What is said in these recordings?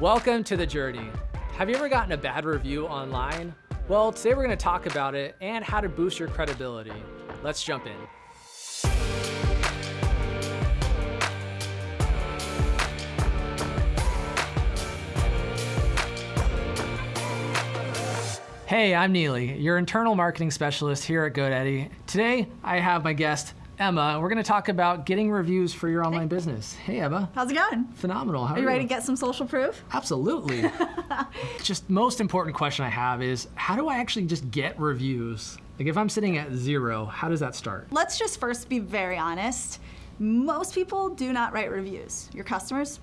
Welcome to the journey. Have you ever gotten a bad review online? Well, today we're going to talk about it and how to boost your credibility. Let's jump in. Hey, I'm Neely, your internal marketing specialist here at GoDaddy. Today, I have my guest, Emma, and we're going to talk about getting reviews for your online business. Hey, Emma. How's it going? Phenomenal. How are, you ready to get some social proof? Absolutely. just most important question I have is how do I actually just get reviews? Like if I'm sitting at zero, how does that start? Let's just first be very honest. Most people do not write reviews. Your customers,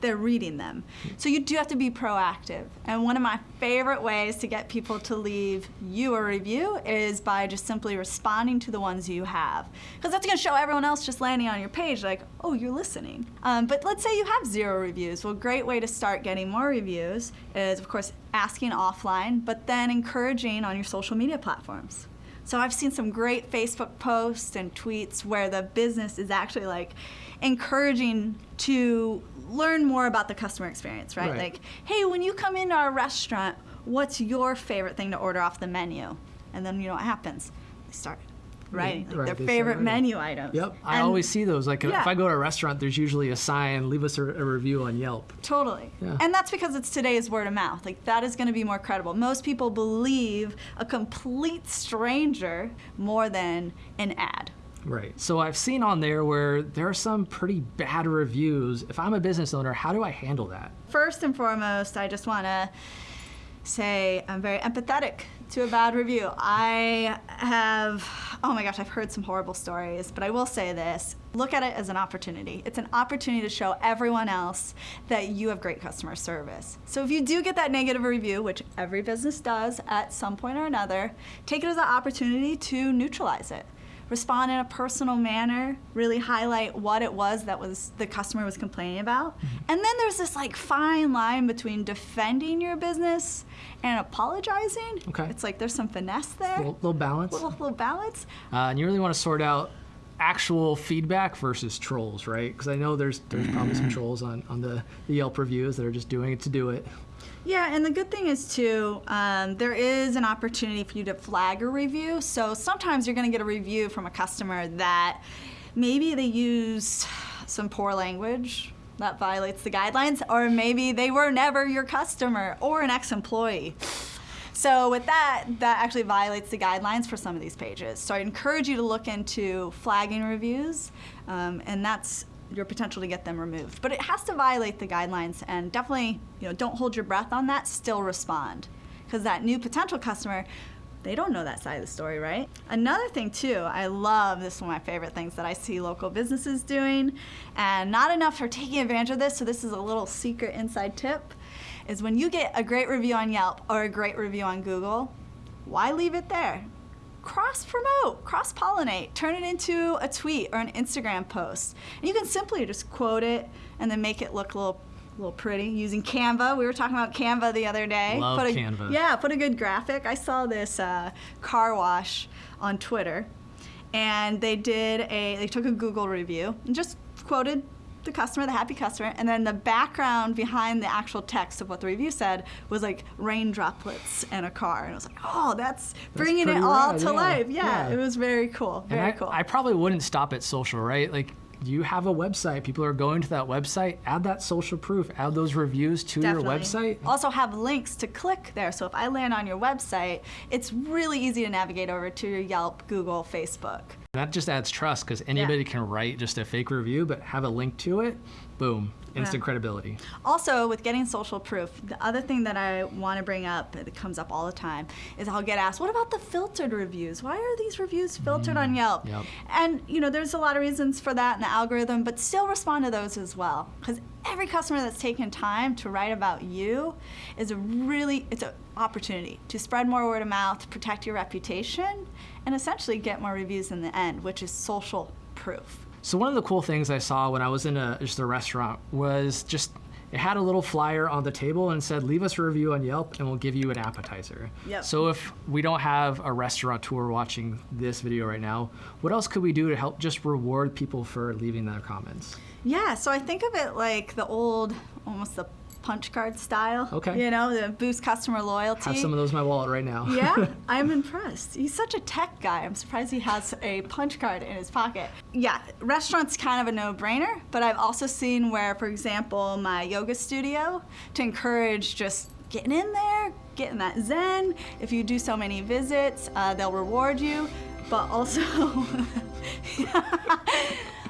they're reading them. So you do have to be proactive. And one of my favorite ways to get people to leave you a review is by just simply responding to the ones you have. Because that's gonna show everyone else just landing on your page like, oh, you're listening. Um, but let's say you have zero reviews. Well, great way to start getting more reviews is, of course, asking offline, but then encouraging on your social media platforms. So I've seen some great Facebook posts and tweets where the business is actually like encouraging to learn more about the customer experience, right? right? Like, hey, when you come into our restaurant, what's your favorite thing to order off the menu? And then you know what happens? They start writing like right, their favorite menu items. Yep, I always see those. Like yeah. if I go to a restaurant, there's usually a sign, leave us a, a review on Yelp. Totally. Yeah. And that's because it's today's word of mouth. Like that is going to be more credible. Most people believe a complete stranger more than an ad. Right. So I've seen on there where there are some pretty bad reviews. If I'm a business owner, how do I handle that? First and foremost, I just want to say I'm very empathetic to a bad review. I have, oh my gosh, I've heard some horrible stories, but I will say this look at it as an opportunity. It's an opportunity to show everyone else that you have great customer service. So if you do get that negative review, which every business does at some point or another, take it as an opportunity to neutralize it respond in a personal manner, really highlight what it was that was the customer was complaining about. Mm -hmm. And then there's this like fine line between defending your business and apologizing. Okay. It's like there's some finesse there. Little, little balance. Little, little balance. Uh, and you really want to sort out actual feedback versus trolls, right? Because I know there's there's probably some trolls on, on the, the Yelp reviews that are just doing it to do it. Yeah, and the good thing is too, um, there is an opportunity for you to flag a review. So sometimes you're going to get a review from a customer that maybe they used some poor language that violates the guidelines, or maybe they were never your customer or an ex-employee. So with that, that actually violates the guidelines for some of these pages. So I encourage you to look into flagging reviews, um, and that's your potential to get them removed. But it has to violate the guidelines and definitely, you know, don't hold your breath on that, still respond. Because that new potential customer, they don't know that side of the story, right? Another thing too, I love, this is one of my favorite things that I see local businesses doing, and not enough are taking advantage of this, so this is a little secret inside tip, is when you get a great review on Yelp or a great review on Google, why leave it there? cross promote, cross pollinate, turn it into a tweet or an Instagram post. And you can simply just quote it and then make it look a little little pretty using Canva. We were talking about Canva the other day. Love put a, Canva. Yeah, put a good graphic. I saw this uh, car wash on Twitter, and they did a they took a Google review and just quoted the customer, the happy customer, and then the background behind the actual text of what the review said was like rain droplets and a car. And I was like, oh, that's, that's bringing it all rad, to yeah. life. Yeah, yeah, it was very cool. Very I, cool. I probably wouldn't stop at social, right? Like you have a website, people are going to that website, add that social proof, add those reviews to Definitely. your website. Also have links to click there. So if I land on your website, it's really easy to navigate over to your Yelp, Google, Facebook. That just adds trust because anybody yeah. can write just a fake review, but have a link to it, boom, instant yeah. credibility. Also, with getting social proof, the other thing that I want to bring up that comes up all the time is I'll get asked, what about the filtered reviews? Why are these reviews filtered mm, on Yelp? Yep. And you know, there's a lot of reasons for that in the algorithm, but still respond to those as well. Because every customer that's taken time to write about you is a really, it's an opportunity to spread more word of mouth, protect your reputation, and essentially get more reviews in the end, which is social proof. So one of the cool things I saw when I was in a, just a restaurant was just it had a little flyer on the table and said, leave us a review on Yelp and we'll give you an appetizer. Yep. So if we don't have a restaurateur watching this video right now, what else could we do to help just reward people for leaving their comments? Yeah, so I think of it like the old, almost the punch card style. Okay. You know, to boost customer loyalty. Have some of those in my wallet right now. yeah, I'm impressed. He's such a tech guy. I'm surprised he has a punch card in his pocket. Yeah, restaurant's kind of a no-brainer, but I've also seen where, for example, my yoga studio, to encourage just getting in there, getting that zen. If you do so many visits, uh, they'll reward you, but also.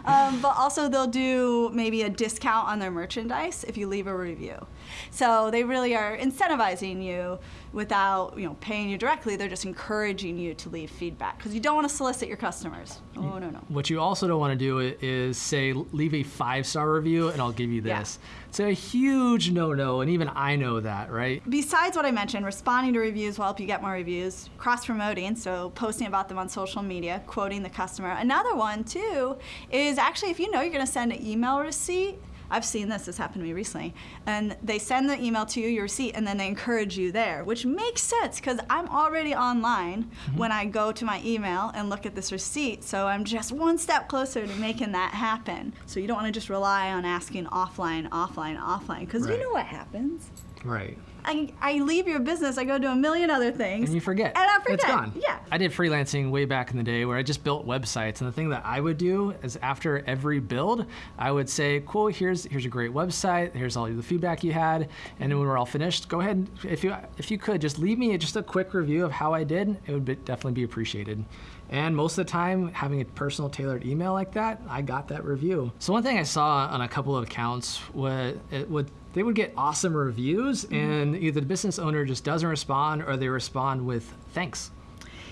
Um, but also they'll do maybe a discount on their merchandise if you leave a review. So they really are incentivizing you without you know paying you directly. They're just encouraging you to leave feedback because you don't want to solicit your customers. Oh no no. What you also don't want to do is say, leave a five star review and I'll give you Yeah. this. It's a huge no no, and even I know that, right? Besides what I mentioned, responding to reviews will help you get more reviews. Cross promoting, so posting about them on social media, quoting the customer. Another one too is actually if you know you're going to send an email receipt. I've seen this, this happened to me recently. And they send the email to you, your receipt, and then they encourage you there, which makes sense because I'm already online mm-hmm. when I go to my email and look at this receipt. So I'm just one step closer to making that happen. So you don't want to just rely on asking offline, offline, offline, because Right. you know what happens. Right. I, I leave your business, I go do a million other things. And you forget. And I forget. It's gone. Yeah. I did freelancing way back in the day where I just built websites. And the thing that I would do is after every build, I would say, cool, here's here's a great website. Here's all the feedback you had. And then when we're all finished, go ahead, and if you if you could, just leave me just a quick review of how I did. It would be, definitely be appreciated. And most of the time, having a personal tailored email like that, I got that review. So one thing I saw on a couple of accounts was it would they would get awesome reviews, mm-hmm. and either the business owner just doesn't respond, or they respond with thanks.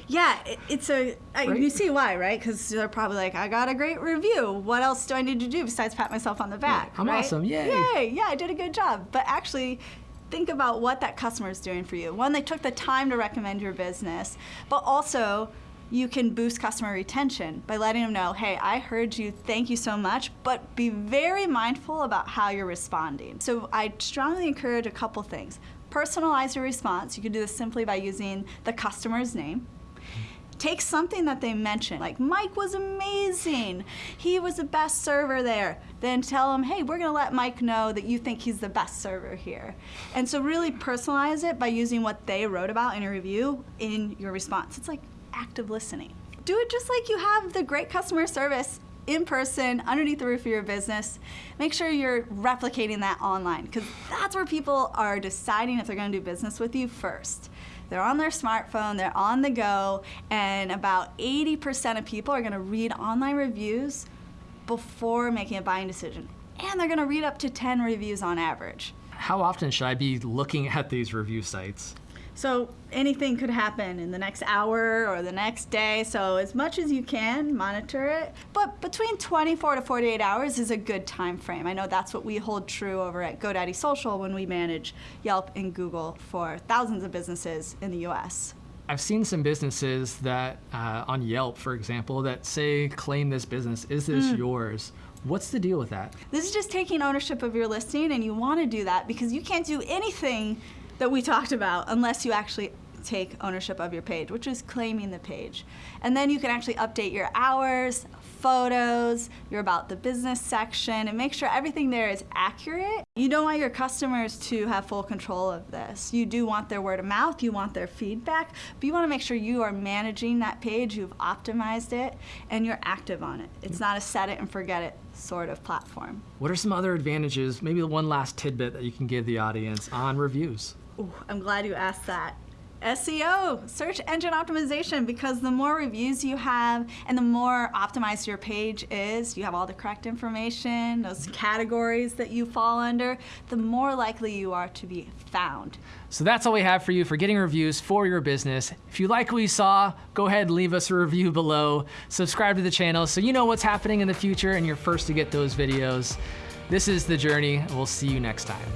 Yeah, it's a. Right. You see why, right? Because they're probably like, I got a great review. What else do I need to do besides pat myself on the back? I'm right? awesome, yay. Yay! Yeah, I did a good job. But actually, think about what that customer is doing for you. One, they took the time to recommend your business, but also. You can boost customer retention by letting them know, hey, I heard you, thank you so much, but be very mindful about how you're responding. So I strongly encourage a couple things. Personalize your response. You can do this simply by using the customer's name take something that they mentioned, like Mike was amazing, he was the best server there. Then tell them, hey, we're gonna let Mike know that you think he's the best server here. And so really personalize it by using what they wrote about in a review in your response. It's like active listening. Do it just like you have the great customer service in person underneath the roof of your business. Make sure you're replicating that online because that's where people are deciding if they're going to do business with you first. They're on their smartphone, they're on the go, and about 80% of people are going to read online reviews before making a buying decision. And they're going to read up to 10 reviews on average. How often should I be looking at these review sites? So anything could happen in the next hour or the next day. So as much as you can, monitor it. But between 24 to 48 hours is a good time frame. I know that's what we hold true over at GoDaddy Social when we manage Yelp and Google for thousands of businesses in the U.S. I've seen some businesses that uh, on Yelp, for example, that say claim this business. Is this yours? What's the deal with that? This is just taking ownership of your listing, and you want to do that because you can't do anything that we talked about unless you actually take ownership of your page, which is claiming the page. And then you can actually update your hours, photos, your about the business section, and make sure everything there is accurate. You don't want your customers to have full control of this. You do want their word of mouth, you want their feedback, but you want to make sure you are managing that page, you've optimized it, and you're active on it. It's not a set it and forget it sort of platform. What are some other advantages? Maybe the one last tidbit that you can give the audience on reviews. Ooh, I'm glad you asked that. SEO, search engine optimization, because the more reviews you have and the more optimized your page is, you have all the correct information, those categories that you fall under, the more likely you are to be found. So that's all we have for you for getting reviews for your business. If you like what you saw, go ahead and leave us a review below. Subscribe to the channel so you know what's happening in the future and you're first to get those videos. This is The Journey. We'll see you next time.